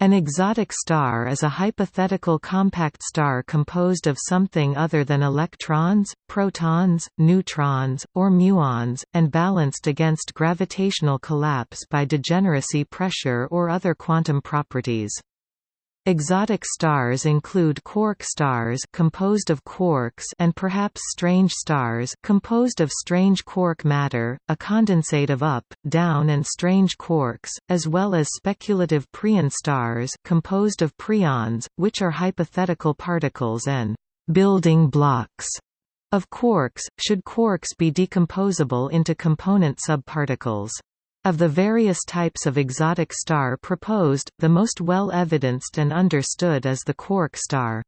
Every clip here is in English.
An exotic star is a hypothetical compact star composed of something other than electrons, protons, neutrons, or muons, and balanced against gravitational collapse by degeneracy pressure or other quantum properties. Exotic stars include quark stars composed of quarks and perhaps strange stars composed of strange quark matter, a condensate of up, down and strange quarks, as well as speculative preon stars composed of preons, which are hypothetical particles and building blocks of quarks, should quarks be decomposable into component subparticles. Of the various types of exotic star proposed, the most well-evidenced and understood is the quark star.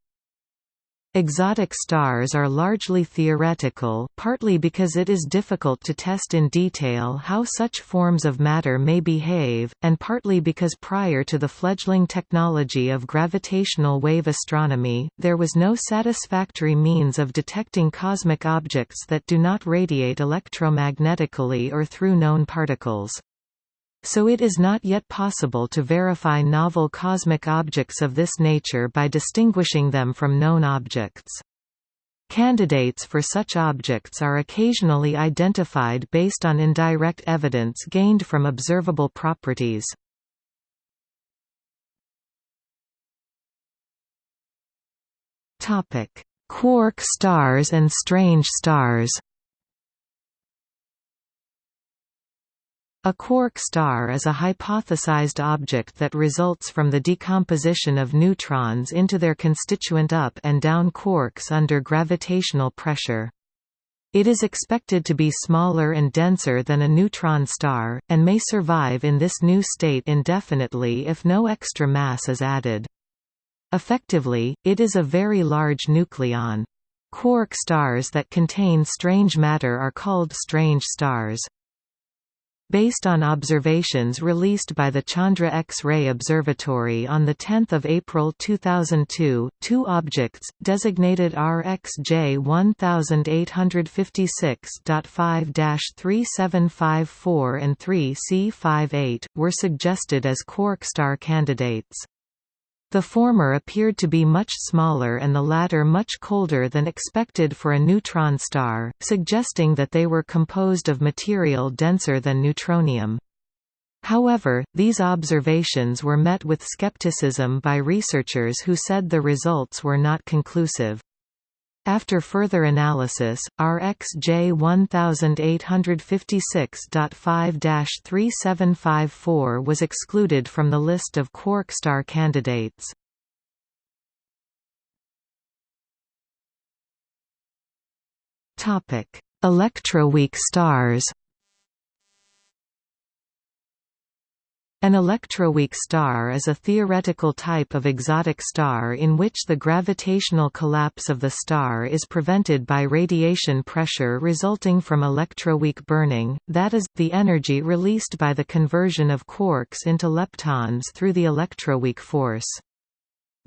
Exotic stars are largely theoretical, partly because it is difficult to test in detail how such forms of matter may behave, and partly because prior to the fledgling technology of gravitational wave astronomy, there was no satisfactory means of detecting cosmic objects that do not radiate electromagnetically or through known particles. So it is not yet possible to verify novel cosmic objects of this nature by distinguishing them from known objects. Candidates for such objects are occasionally identified based on indirect evidence gained from observable properties. Quark stars and strange stars A quark star is a hypothesized object that results from the decomposition of neutrons into their constituent up and down quarks under gravitational pressure. It is expected to be smaller and denser than a neutron star, and may survive in this new state indefinitely if no extra mass is added. Effectively, it is a very large nucleon. Quark stars that contain strange matter are called strange stars. Based on observations released by the Chandra X-ray Observatory on 10 April 2002, two objects, designated RxJ 1856.5-3754 and 3C58, were suggested as quark star candidates. The former appeared to be much smaller and the latter much colder than expected for a neutron star, suggesting that they were composed of material denser than neutronium. However, these observations were met with skepticism by researchers who said the results were not conclusive. After further analysis, RxJ 1856.5-3754 was excluded from the list of quark star candidates. Electroweak stars An electroweak star is a theoretical type of exotic star in which the gravitational collapse of the star is prevented by radiation pressure resulting from electroweak burning, that is, the energy released by the conversion of quarks into leptons through the electroweak force.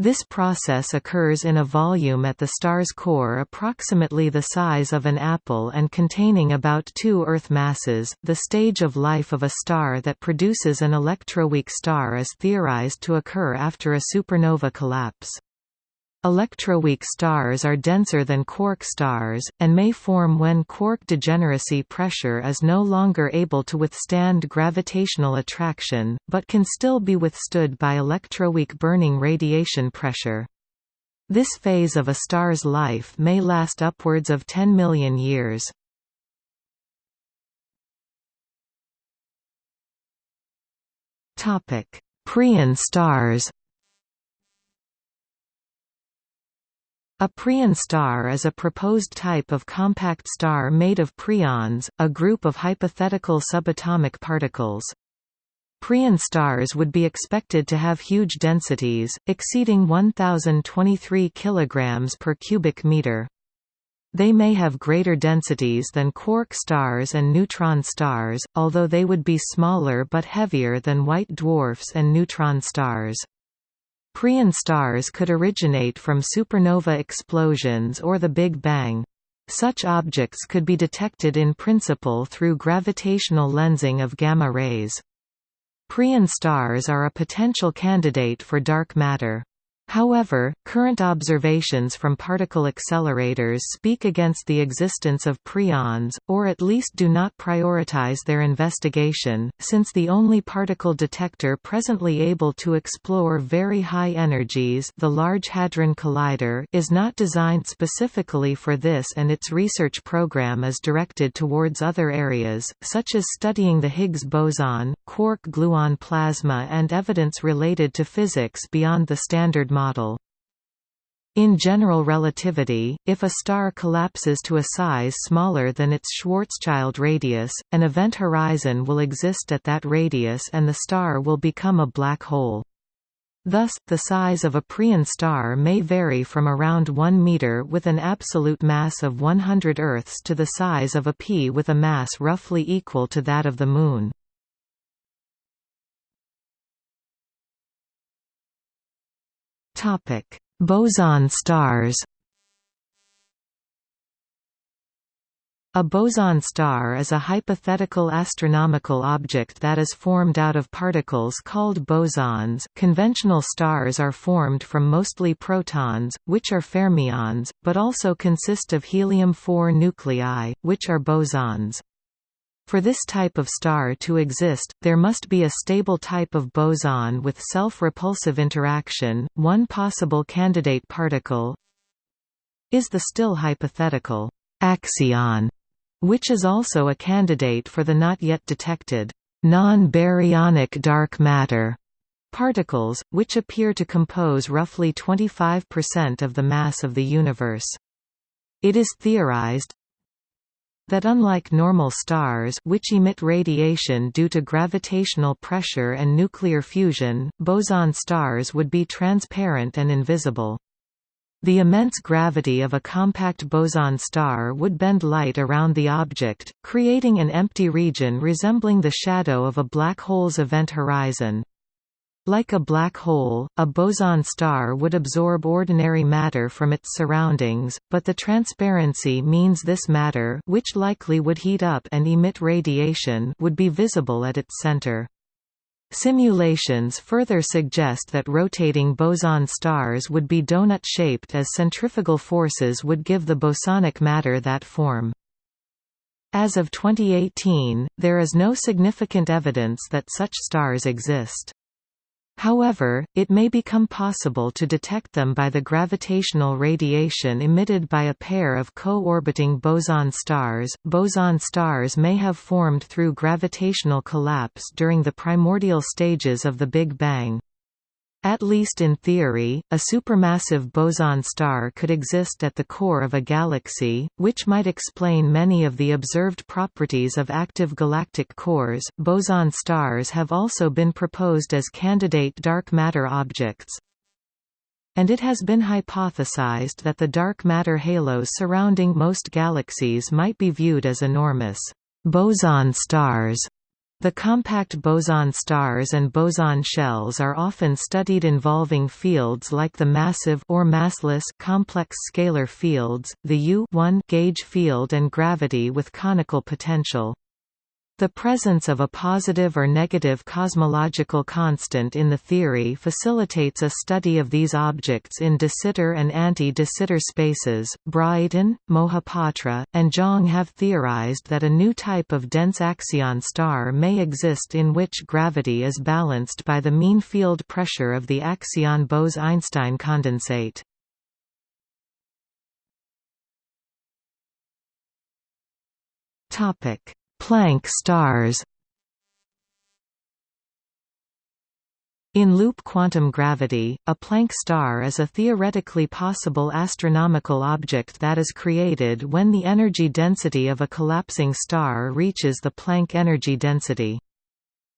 This process occurs in a volume at the star's core approximately the size of an apple and containing about two Earth masses. The stage of life of a star that produces an electroweak star is theorized to occur after a supernova collapse. Electroweak stars are denser than quark stars, and may form when quark degeneracy pressure is no longer able to withstand gravitational attraction, but can still be withstood by electroweak burning radiation pressure. This phase of a star's life may last upwards of 10 million years. Preon stars A preon star is a proposed type of compact star made of preons, a group of hypothetical subatomic particles. Preon stars would be expected to have huge densities, exceeding 1023 kg per cubic meter. They may have greater densities than quark stars and neutron stars, although they would be smaller but heavier than white dwarfs and neutron stars. Preon stars could originate from supernova explosions or the Big Bang. Such objects could be detected in principle through gravitational lensing of gamma rays. Preon stars are a potential candidate for dark matter. However, current observations from particle accelerators speak against the existence of preons, or at least do not prioritize their investigation, since the only particle detector presently able to explore very high energies the Large Hadron Collider is not designed specifically for this and its research program is directed towards other areas, such as studying the Higgs boson, quark-gluon plasma and evidence related to physics beyond the Standard Model. In general relativity, if a star collapses to a size smaller than its Schwarzschild radius, an event horizon will exist at that radius and the star will become a black hole. Thus, the size of a Preon star may vary from around 1 meter with an absolute mass of 100 Earths to the size of a pea with a mass roughly equal to that of the Moon. Topic: Boson stars. A boson star is a hypothetical astronomical object that is formed out of particles called bosons. Conventional stars are formed from mostly protons, which are fermions, but also consist of helium-4 nuclei, which are bosons. For this type of star to exist, there must be a stable type of boson with self-repulsive interaction. One possible candidate particle is the still hypothetical axion, which is also a candidate for the not yet detected non-baryonic dark matter particles, which appear to compose roughly 25% of the mass of the universe. It is theorized, that unlike normal stars which emit radiation due to gravitational pressure and nuclear fusion, boson stars would be transparent and invisible. The immense gravity of a compact boson star would bend light around the object, creating an empty region resembling the shadow of a black hole's event horizon. Like a black hole, a boson star would absorb ordinary matter from its surroundings, but the transparency means this matter which likely would heat up and emit radiation would be visible at its center. Simulations further suggest that rotating boson stars would be donut-shaped as centrifugal forces would give the bosonic matter that form. As of 2018, there is no significant evidence that such stars exist. However, it may become possible to detect them by the gravitational radiation emitted by a pair of co-orbiting boson stars. Boson stars may have formed through gravitational collapse during the primordial stages of the Big Bang. At least in theory, a supermassive boson star could exist at the core of a galaxy, which might explain many of the observed properties of active galactic cores. Boson stars have also been proposed as candidate dark matter objects. And it has been hypothesized that the dark matter halos surrounding most galaxies might be viewed as enormous boson stars the compact boson stars and boson shells are often studied involving fields like the massive or massless complex scalar fields, the U gauge field and gravity with conical potential. The presence of a positive or negative cosmological constant in the theory facilitates a study of these objects in de Sitter and anti-de Sitter spaces. Braaten, Mohapatra, and Zhang have theorized that a new type of dense axion star may exist in which gravity is balanced by the mean field pressure of the axion Bose-Einstein condensate. Topic Planck stars In loop quantum gravity, a Planck star is a theoretically possible astronomical object that is created when the energy density of a collapsing star reaches the Planck energy density.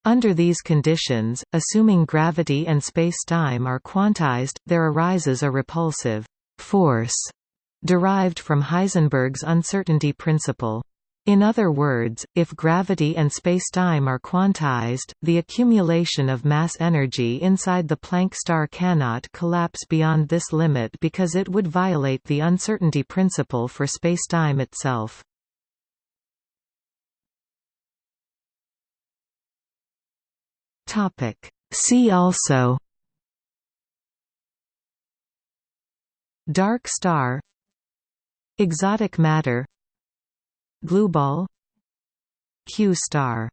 Under these conditions, assuming gravity and spacetime are quantized, there arises a repulsive force derived from Heisenberg's uncertainty principle. In other words, if gravity and spacetime are quantized, the accumulation of mass energy inside the Planck star cannot collapse beyond this limit because it would violate the uncertainty principle for spacetime itself. See also Dark star Exotic matter Glue ball. Q star